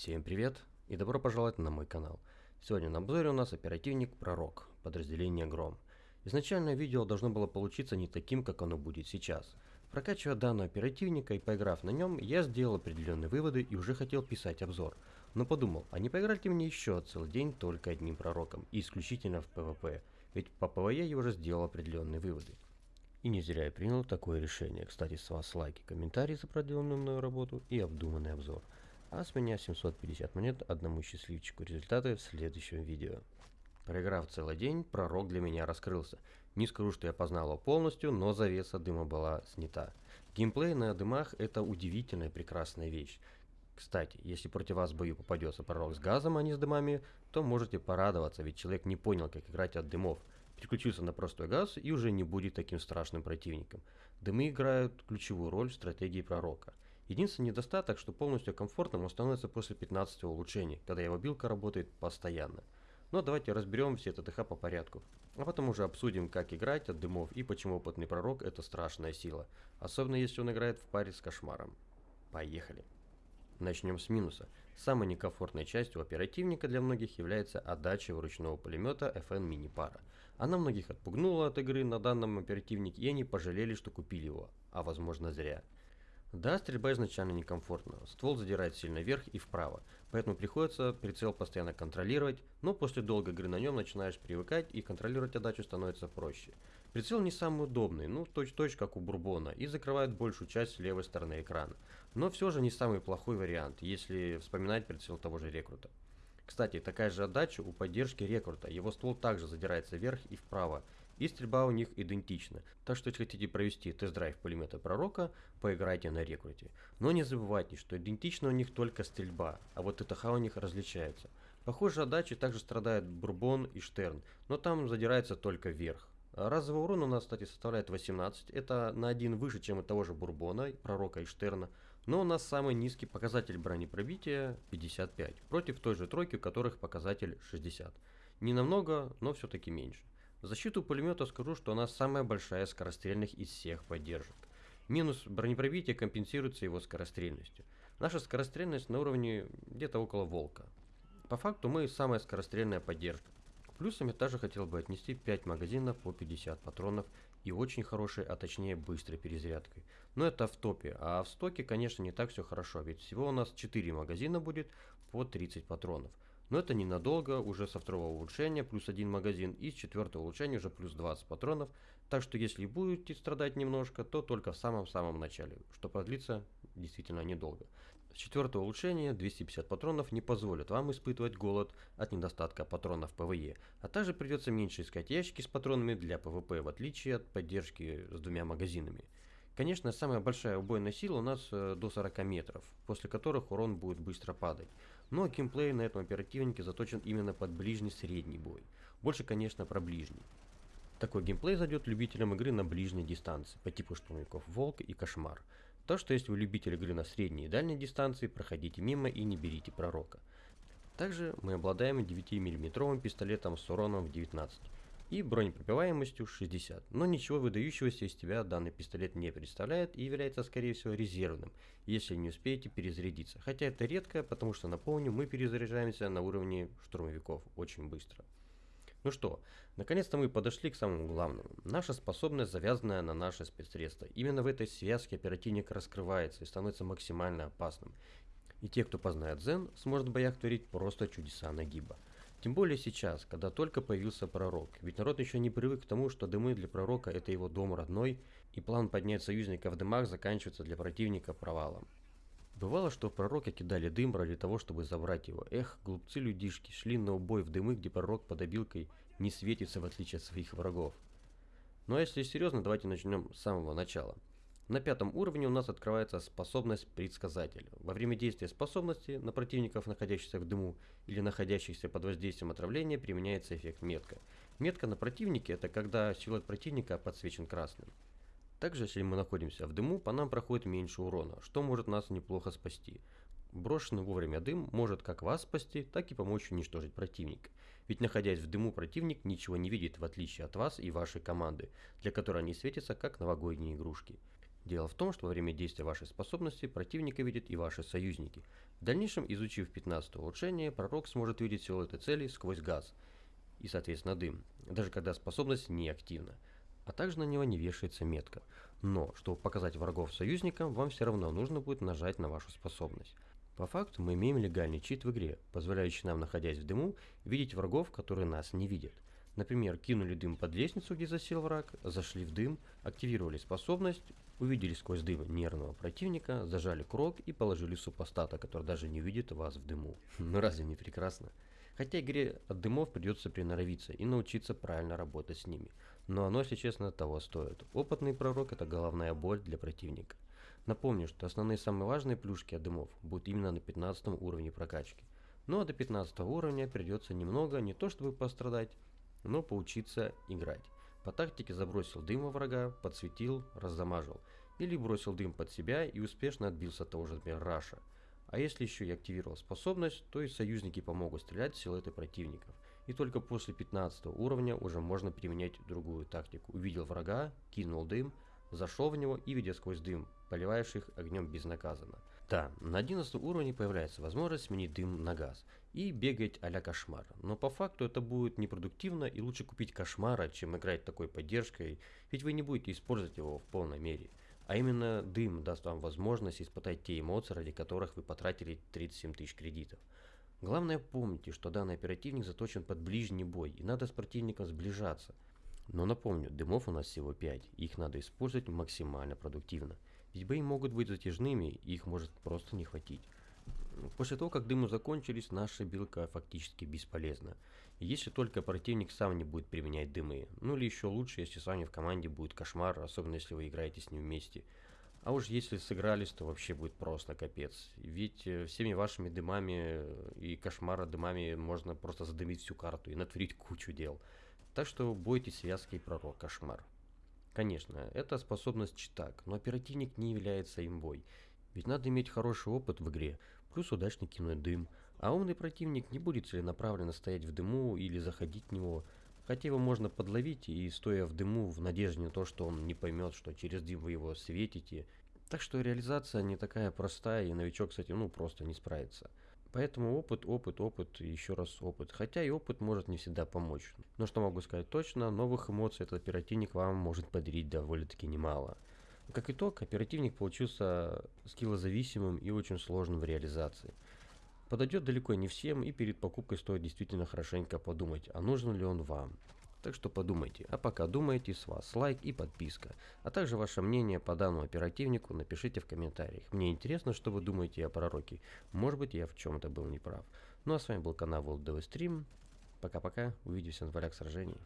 Всем привет и добро пожаловать на мой канал. Сегодня на обзоре у нас оперативник Пророк, подразделение Гром. Изначально видео должно было получиться не таким, как оно будет сейчас. Прокачивая данного оперативника и поиграв на нем, я сделал определенные выводы и уже хотел писать обзор. Но подумал, а не поиграть ли мне еще целый день только одним пророком и исключительно в PvP, ведь по PvE я уже сделал определенные выводы. И не зря я принял такое решение. Кстати, с вас лайки, комментарии за проделанную мною работу и обдуманный обзор. А с меня 750 монет одному счастливчику. Результаты в следующем видео. Проиграв целый день, пророк для меня раскрылся. Не скажу, что я познал его полностью, но завеса дыма была снята. Геймплей на дымах это удивительная прекрасная вещь. Кстати, если против вас в бою попадется пророк с газом, а не с дымами, то можете порадоваться, ведь человек не понял, как играть от дымов. Переключился на простой газ и уже не будет таким страшным противником. Дымы играют ключевую роль в стратегии пророка. Единственный недостаток, что полностью комфортным он становится после 15 улучшений, когда его билка работает постоянно. Но давайте разберем все ТТХ по порядку. А потом уже обсудим, как играть от дымов и почему опытный пророк это страшная сила. Особенно если он играет в паре с кошмаром. Поехали. Начнем с минуса. Самой некомфортной частью оперативника для многих является отдача вручного пулемета FN Para. Она многих отпугнула от игры на данном оперативнике и они пожалели, что купили его, а возможно зря. Да, стрельба изначально некомфортна, ствол задирает сильно вверх и вправо, поэтому приходится прицел постоянно контролировать, но после долгой игры на нем начинаешь привыкать и контролировать отдачу становится проще. Прицел не самый удобный, ну точь-точь как у Бурбона, и закрывает большую часть левой стороны экрана, но все же не самый плохой вариант, если вспоминать прицел того же рекрута. Кстати, такая же отдача у поддержки рекрута, его ствол также задирается вверх и вправо, и стрельба у них идентична. Так что если хотите провести тест-драйв пулемета Пророка, поиграйте на рекруте. Но не забывайте, что идентична у них только стрельба, а вот ТТХ у них различается. Похоже, отдачи также страдают Бурбон и Штерн, но там задирается только вверх. Разовый урон у нас, кстати, составляет 18. Это на один выше, чем у того же Бурбона, Пророка и Штерна. Но у нас самый низкий показатель бронепробития 55, против той же тройки, у которых показатель 60. Не намного, но все-таки меньше. В защиту пулемета скажу, что она самая большая скорострельных из всех поддержек. Минус бронепробития компенсируется его скорострельностью. Наша скорострельность на уровне где-то около волка. По факту мы самая скорострельная поддержка. Плюсом я также хотел бы отнести 5 магазинов по 50 патронов и очень хорошей, а точнее быстрой перезарядкой. Но это в топе, а в стоке конечно не так все хорошо, ведь всего у нас 4 магазина будет по 30 патронов. Но это ненадолго, уже со второго улучшения плюс один магазин и с четвертого улучшения уже плюс 20 патронов. Так что если будете страдать немножко, то только в самом-самом начале, что продлится действительно недолго. С четвертого улучшения 250 патронов не позволят вам испытывать голод от недостатка патронов PvE, а также придется меньше искать ящики с патронами для PvP, в отличие от поддержки с двумя магазинами. Конечно, самая большая убойная сила у нас э, до 40 метров, после которых урон будет быстро падать. Но геймплей на этом оперативнике заточен именно под ближний средний бой. Больше, конечно, про ближний. Такой геймплей зайдет любителям игры на ближней дистанции, по типу штурмовиков Волк и Кошмар. То, что если вы любитель игры на средней и дальней дистанции, проходите мимо и не берите пророка. Также мы обладаем 9 миллиметровым пистолетом с уроном в 19 и бронепробиваемостью 60. Но ничего выдающегося из тебя данный пистолет не представляет и является скорее всего резервным, если не успеете перезарядиться. Хотя это редко, потому что напомню, мы перезаряжаемся на уровне штурмовиков очень быстро. Ну что, наконец-то мы подошли к самому главному. Наша способность, завязанная на наше спецсредство. Именно в этой связке оперативник раскрывается и становится максимально опасным. И те, кто познает Зен, сможет в боях творить просто чудеса нагиба. Тем более сейчас, когда только появился пророк, ведь народ еще не привык к тому, что дымы для пророка это его дом родной, и план поднять союзника в дымах заканчивается для противника провалом. Бывало, что в пророка кидали дым ради того, чтобы забрать его. Эх, глупцы-людишки, шли на убой в дымы, где пророк под обилкой не светится в отличие от своих врагов. Но если серьезно, давайте начнем с самого начала. На пятом уровне у нас открывается способность предсказатель. Во время действия способности на противников, находящихся в дыму или находящихся под воздействием отравления, применяется эффект метка. Метка на противнике это когда силуэт противника подсвечен красным. Также, если мы находимся в дыму, по нам проходит меньше урона, что может нас неплохо спасти. Брошенный вовремя дым может как вас спасти, так и помочь уничтожить противника. Ведь находясь в дыму, противник ничего не видит, в отличие от вас и вашей команды, для которой они светятся как новогодние игрушки. Дело в том, что во время действия вашей способности противника видят и ваши союзники. В дальнейшем, изучив 15 улучшение, пророк сможет видеть силуэты целей сквозь газ и, соответственно, дым, даже когда способность не активна. А также на него не вешается метка. Но, чтобы показать врагов союзникам, вам все равно нужно будет нажать на вашу способность. По факту мы имеем легальный чит в игре, позволяющий нам, находясь в дыму, видеть врагов, которые нас не видят. Например, кинули дым под лестницу, где засел враг, зашли в дым, активировали способность, увидели сквозь дым нервного противника, зажали крок и положили супостата, который даже не увидит вас в дыму. Ну разве не прекрасно? Хотя игре от дымов придется приноровиться и научиться правильно работать с ними. Но оно, если честно, того стоит. Опытный пророк это головная боль для противника. Напомню, что основные самые важные плюшки от дымов будут именно на 15 уровне прокачки. Ну а до 15 уровня придется немного, не то чтобы пострадать, но поучиться играть. По тактике забросил дым во врага, подсветил, раззамажил. Или бросил дым под себя и успешно отбился от того же, Раша. А если еще и активировал способность, то и союзники помогут стрелять в силуэты противников. И только после 15 уровня уже можно применять другую тактику. Увидел врага, кинул дым, зашел в него и, видя сквозь дым, поливаешь их огнем безнаказанно. Да, на 11 уровне появляется возможность сменить дым на газ и бегать а-ля кошмар. Но по факту это будет непродуктивно и лучше купить кошмара, чем играть такой поддержкой, ведь вы не будете использовать его в полной мере. А именно дым даст вам возможность испытать те эмоции, ради которых вы потратили 37 тысяч кредитов. Главное помните, что данный оперативник заточен под ближний бой и надо с противником сближаться. Но напомню, дымов у нас всего 5, их надо использовать максимально продуктивно. Ведь бои могут быть затяжными, их может просто не хватить. После того, как дымы закончились, наша билка фактически бесполезна. Если только противник сам не будет применять дымы. Ну или еще лучше, если с вами в команде будет кошмар, особенно если вы играете с ним вместе. А уж если сыгрались, то вообще будет просто капец. Ведь э, всеми вашими дымами и кошмара дымами можно просто задымить всю карту и натворить кучу дел. Так что бойтесь связки и пророк кошмар. Конечно, это способность читак, но оперативник не является имбой. Ведь надо иметь хороший опыт в игре, плюс удачно кинуть дым. А умный противник не будет целенаправленно стоять в дыму или заходить в него. Хотя его можно подловить и стоя в дыму в надежде на то, что он не поймет, что через дым вы его светите. Так что реализация не такая простая и новичок с этим ну просто не справится. Поэтому опыт, опыт, опыт еще раз опыт. Хотя и опыт может не всегда помочь. Но что могу сказать точно, новых эмоций этот оперативник вам может подарить довольно-таки немало. Как итог, оперативник получился скиллозависимым и очень сложным в реализации. Подойдет далеко не всем и перед покупкой стоит действительно хорошенько подумать, а нужен ли он вам. Так что подумайте. А пока думаете, с вас лайк и подписка. А также ваше мнение по данному оперативнику напишите в комментариях. Мне интересно, что вы думаете о пророке. Может быть, я в чем-то был неправ. Ну а с вами был канал World Stream. Пока-пока. Увидимся на полях сражений.